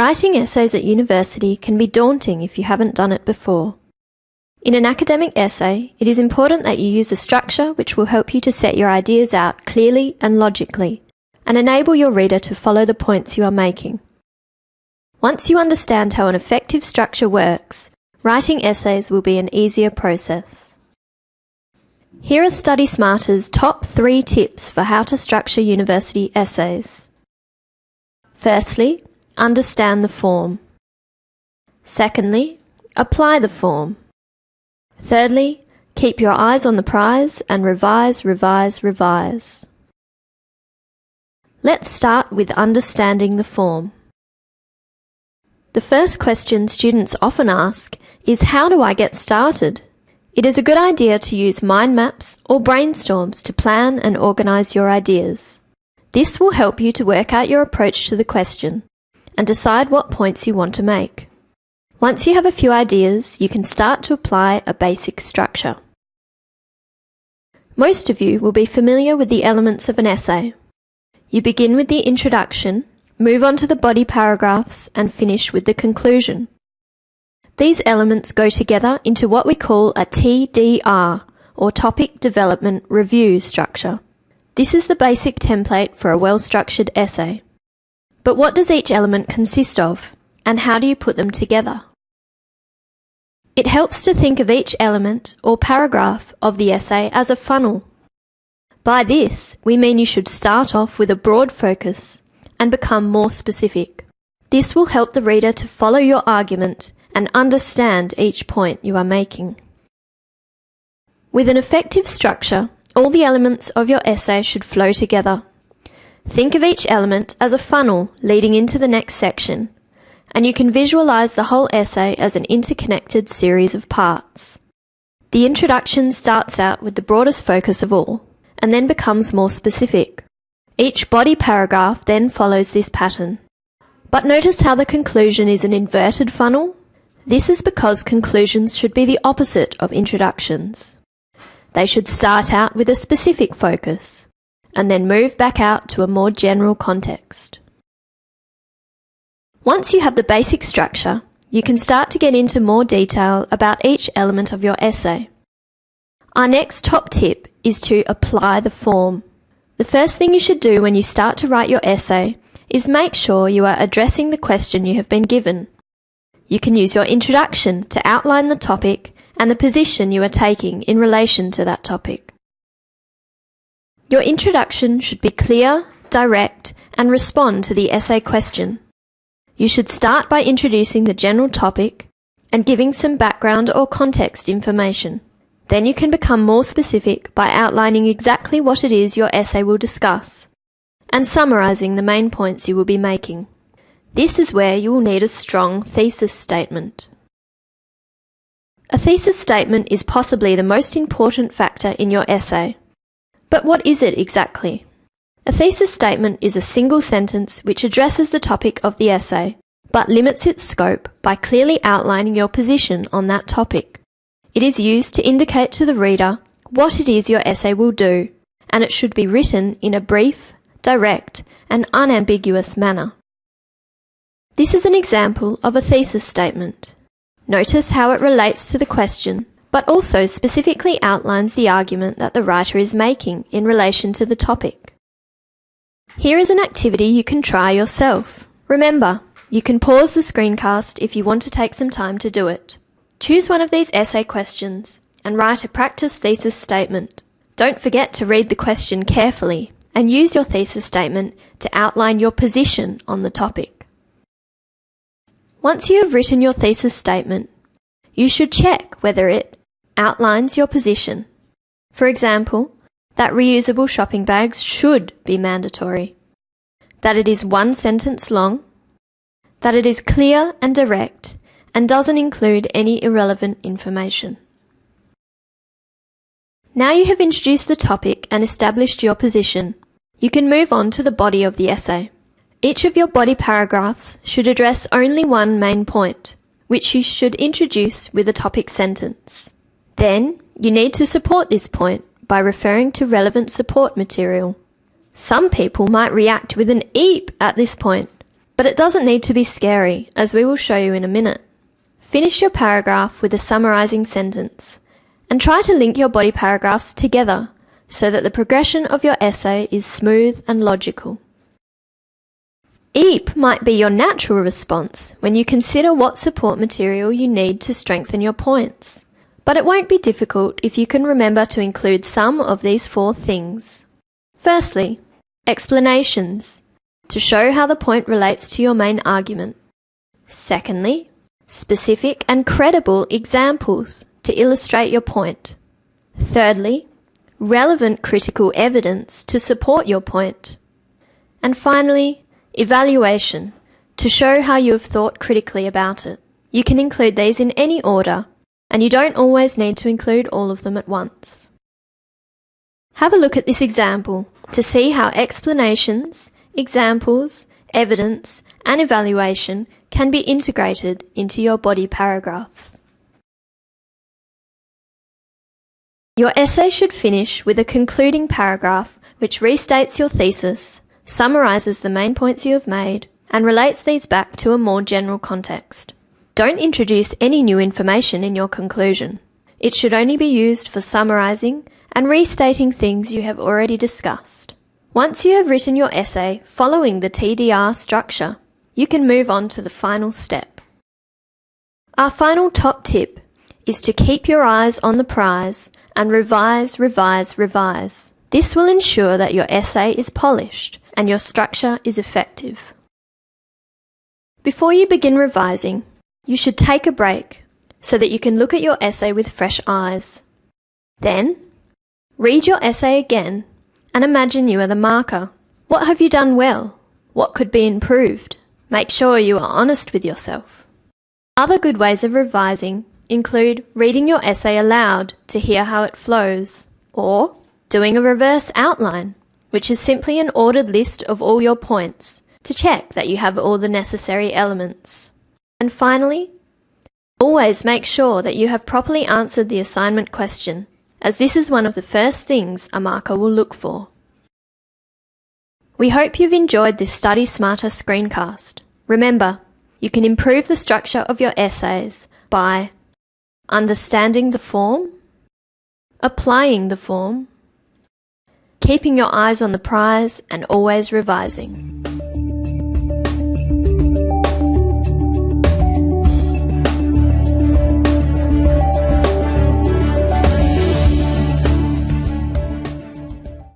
Writing essays at university can be daunting if you haven't done it before. In an academic essay, it is important that you use a structure which will help you to set your ideas out clearly and logically, and enable your reader to follow the points you are making. Once you understand how an effective structure works, writing essays will be an easier process. Here are Study Smarter's top three tips for how to structure university essays. Firstly, understand the form. Secondly, apply the form. Thirdly, keep your eyes on the prize and revise, revise, revise. Let's start with understanding the form. The first question students often ask is how do I get started? It is a good idea to use mind maps or brainstorms to plan and organise your ideas. This will help you to work out your approach to the question and decide what points you want to make. Once you have a few ideas, you can start to apply a basic structure. Most of you will be familiar with the elements of an essay. You begin with the introduction Move on to the body paragraphs and finish with the conclusion. These elements go together into what we call a TDR, or Topic Development Review structure. This is the basic template for a well-structured essay. But what does each element consist of, and how do you put them together? It helps to think of each element or paragraph of the essay as a funnel. By this, we mean you should start off with a broad focus and become more specific. This will help the reader to follow your argument and understand each point you are making. With an effective structure, all the elements of your essay should flow together. Think of each element as a funnel leading into the next section, and you can visualize the whole essay as an interconnected series of parts. The introduction starts out with the broadest focus of all, and then becomes more specific. Each body paragraph then follows this pattern. But notice how the conclusion is an inverted funnel? This is because conclusions should be the opposite of introductions. They should start out with a specific focus and then move back out to a more general context. Once you have the basic structure, you can start to get into more detail about each element of your essay. Our next top tip is to apply the form. The first thing you should do when you start to write your essay is make sure you are addressing the question you have been given. You can use your introduction to outline the topic and the position you are taking in relation to that topic. Your introduction should be clear, direct, and respond to the essay question. You should start by introducing the general topic and giving some background or context information. Then you can become more specific by outlining exactly what it is your essay will discuss and summarising the main points you will be making. This is where you will need a strong thesis statement. A thesis statement is possibly the most important factor in your essay. But what is it exactly? A thesis statement is a single sentence which addresses the topic of the essay, but limits its scope by clearly outlining your position on that topic. It is used to indicate to the reader what it is your essay will do, and it should be written in a brief, direct, and unambiguous manner. This is an example of a thesis statement. Notice how it relates to the question, but also specifically outlines the argument that the writer is making in relation to the topic. Here is an activity you can try yourself. Remember, you can pause the screencast if you want to take some time to do it. Choose one of these essay questions and write a practice thesis statement. Don't forget to read the question carefully and use your thesis statement to outline your position on the topic. Once you have written your thesis statement, you should check whether it outlines your position. For example, that reusable shopping bags should be mandatory, that it is one sentence long, that it is clear and direct, and doesn't include any irrelevant information. Now you have introduced the topic and established your position, you can move on to the body of the essay. Each of your body paragraphs should address only one main point, which you should introduce with a topic sentence. Then, you need to support this point by referring to relevant support material. Some people might react with an eep at this point, But it doesn't need to be scary, as we will show you in a minute. Finish your paragraph with a summarising sentence, and try to link your body paragraphs together so that the progression of your essay is smooth and logical. Eep might be your natural response when you consider what support material you need to strengthen your points. But it won't be difficult if you can remember to include some of these four things. Firstly, explanations, to show how the point relates to your main argument. Secondly, specific and credible examples to illustrate your point. Thirdly, relevant critical evidence to support your point. And finally, evaluation to show how you have thought critically about it. You can include these in any order, and you don't always need to include all of them at once. Have a look at this example to see how explanations, examples, evidence, and evaluation can be integrated into your body paragraphs. Your essay should finish with a concluding paragraph which restates your thesis, summarises the main points you have made, and relates these back to a more general context. Don't introduce any new information in your conclusion. It should only be used for summarising and restating things you have already discussed. Once you have written your essay following the TDR structure, you can move on to the final step. Our final top tip is to keep your eyes on the prize and revise, revise, revise. This will ensure that your essay is polished and your structure is effective. Before you begin revising, you should take a break so that you can look at your essay with fresh eyes. Then, read your essay again and imagine you are the marker. What have you done well? What could be improved? Make sure you are honest with yourself. Other good ways of revising include reading your essay aloud to hear how it flows, or doing a reverse outline, which is simply an ordered list of all your points to check that you have all the necessary elements. And finally, always make sure that you have properly answered the assignment question, as this is one of the first things a marker will look for. We hope you've enjoyed this Study Smarter screencast. Remember, you can improve the structure of your essays by understanding the form, applying the form, keeping your eyes on the prize and always revising.